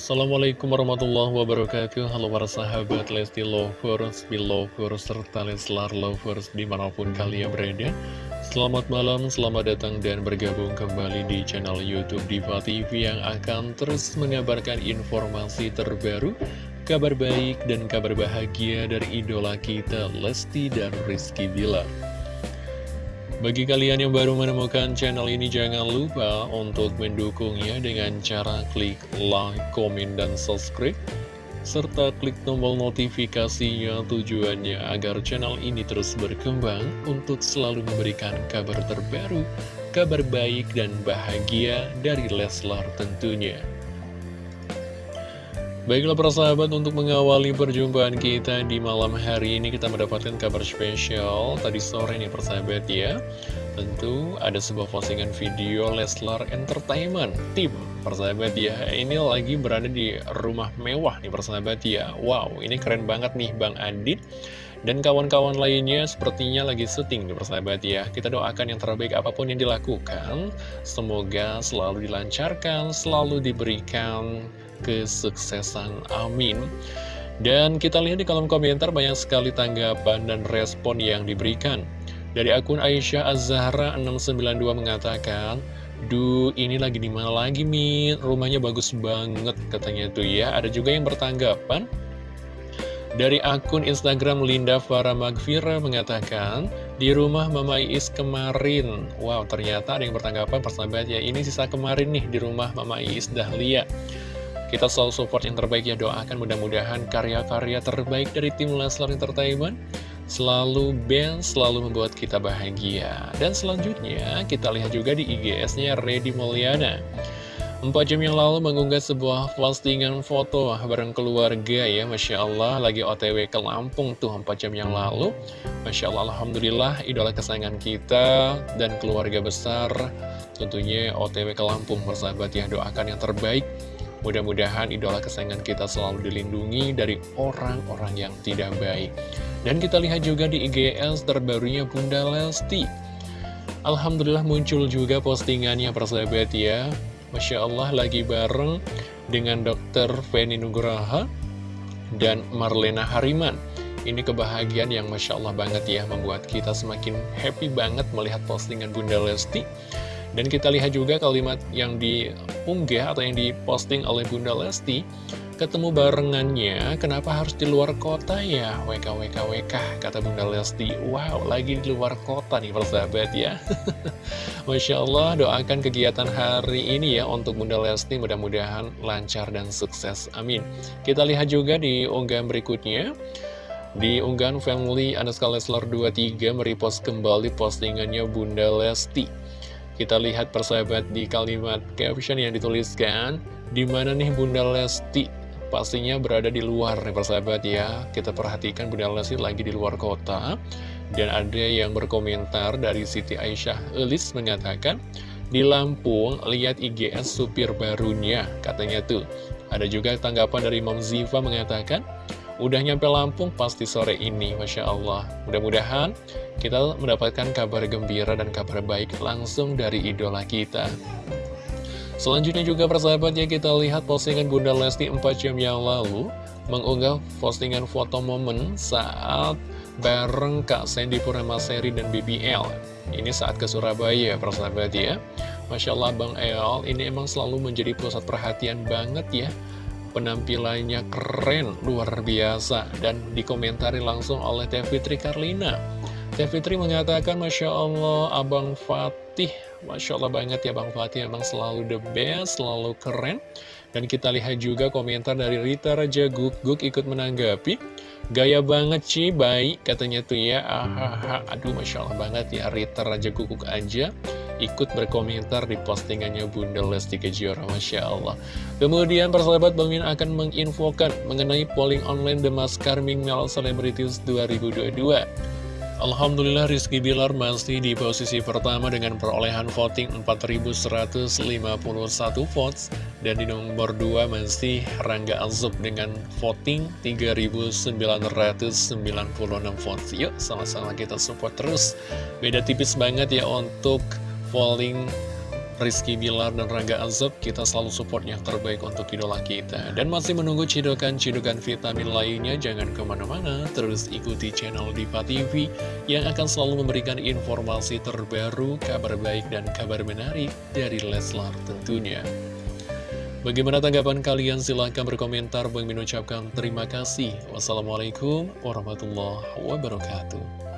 Assalamualaikum warahmatullahi wabarakatuh. Halo para sahabat Lesti Lovers, Belovers, serta Leslar Lovers di mana pun kalian berada. Selamat malam, selamat datang dan bergabung kembali di channel Youtube Diva TV Yang akan terus mengabarkan informasi terbaru Kabar baik dan kabar bahagia dari idola kita Lesti dan Rizky Bilar bagi kalian yang baru menemukan channel ini, jangan lupa untuk mendukungnya dengan cara klik like, komen, dan subscribe. Serta klik tombol notifikasinya tujuannya agar channel ini terus berkembang untuk selalu memberikan kabar terbaru, kabar baik dan bahagia dari Leslar tentunya. Baiklah para sahabat untuk mengawali perjumpaan kita di malam hari ini kita mendapatkan kabar spesial. Tadi sore nih persahabat ya. Tentu ada sebuah postingan video Leslar Entertainment Tim. Persahabat ya ini lagi berada di rumah mewah nih persahabat ya. Wow ini keren banget nih Bang Adit dan kawan-kawan lainnya sepertinya lagi syuting nih persahabat ya. Kita doakan yang terbaik apa pun yang dilakukan. Semoga selalu dilancarkan, selalu diberikan kesuksesan. Amin. Dan kita lihat di kolom komentar banyak sekali tanggapan dan respon yang diberikan. Dari akun Aisyah Az-Zahra 692 mengatakan, Duh, ini lagi di mana lagi, Min? Rumahnya bagus banget, katanya tuh ya. Ada juga yang bertanggapan. Dari akun Instagram Linda Farah Magfira mengatakan, di rumah Mama Iis kemarin. Wow, ternyata ada yang bertanggapan persahabat ya. Ini sisa kemarin nih di rumah Mama Iis Dahlia. Kita selalu support yang terbaik ya doakan mudah-mudahan karya-karya terbaik dari tim Leslar Entertainment selalu band, selalu membuat kita bahagia. Dan selanjutnya kita lihat juga di IGS-nya Reddy Mulyana. Empat jam yang lalu mengunggah sebuah postingan foto bareng keluarga ya Masya Allah lagi otw ke Lampung tuh empat jam yang lalu Masya Allah Alhamdulillah idola kesayangan kita dan keluarga besar tentunya otw ke Lampung bersahabat ya doakan yang terbaik Mudah-mudahan idola kesayangan kita selalu dilindungi dari orang-orang yang tidak baik. Dan kita lihat juga di IGS terbarunya Bunda Lesti. Alhamdulillah muncul juga postingannya persahabat ya. Masya Allah lagi bareng dengan dokter Feni Nugraha dan Marlena Hariman. Ini kebahagiaan yang Masya Allah banget ya membuat kita semakin happy banget melihat postingan Bunda Lesti. Dan kita lihat juga kalimat yang diunggah atau yang diposting oleh Bunda Lesti Ketemu barengannya, kenapa harus di luar kota ya? WKWKWK, kata Bunda Lesti. Wow, lagi di luar kota nih persahabat ya. Masya Allah, doakan kegiatan hari ini ya untuk Bunda Lesti Mudah-mudahan lancar dan sukses, amin. Kita lihat juga di unggahan berikutnya. Di unggahan family Anaska Leslar 23 merepost kembali postingannya Bunda Lesti kita lihat persahabat di kalimat caption yang dituliskan Di mana nih Bunda Lesti? Pastinya berada di luar nih persahabat ya. Kita perhatikan Bunda Lesti lagi di luar kota. Dan ada yang berkomentar dari Siti Aisyah Elis mengatakan Di Lampung lihat IGS supir barunya katanya tuh. Ada juga tanggapan dari Mam Ziva mengatakan Udah nyampe Lampung pasti sore ini, Masya Allah. Mudah-mudahan kita mendapatkan kabar gembira dan kabar baik langsung dari idola kita. Selanjutnya juga persahabat ya kita lihat postingan Bunda Lesti 4 jam yang lalu mengunggah postingan foto momen saat bareng Kak Sandy Purnamaseri dan BBL. Ini saat ke Surabaya persahabat ya. Masya Allah Bang El ini emang selalu menjadi pusat perhatian banget ya Penampilannya keren, luar biasa, dan dikomentari langsung oleh Teh Fitri Karlina. Teh Fitri mengatakan, Masya Allah, Abang Fatih, Masya Allah banget ya Bang Fatih, emang selalu the best, selalu keren. Dan kita lihat juga komentar dari Rita Raja Guk, Guk ikut menanggapi, Gaya banget sih, baik katanya tuh ya, ahaha, aduh Masya Allah banget ya, Rita Raja Guguk aja ikut berkomentar di postingannya Bunda Lesti Kejora, Masya Allah. Kemudian persahabat Bang Min akan menginfokan mengenai polling online The Mask Ming Mel Celebrities 2022. Alhamdulillah Rizky Bilar masih di posisi pertama dengan perolehan voting 4151 votes dan di nomor 2 masih Rangga Azub dengan voting 3996 votes Yuk sama-sama kita support terus Beda tipis banget ya untuk polling Rizky Bilar dan Rangga Azab, kita selalu support yang terbaik untuk idola kita. Dan masih menunggu cidokan-cidokan vitamin lainnya, jangan ke mana-mana, terus ikuti channel Diva TV yang akan selalu memberikan informasi terbaru, kabar baik dan kabar menarik dari Leslar tentunya. Bagaimana tanggapan kalian? Silahkan berkomentar. Bang Min ucapkan terima kasih. Wassalamualaikum warahmatullahi wabarakatuh.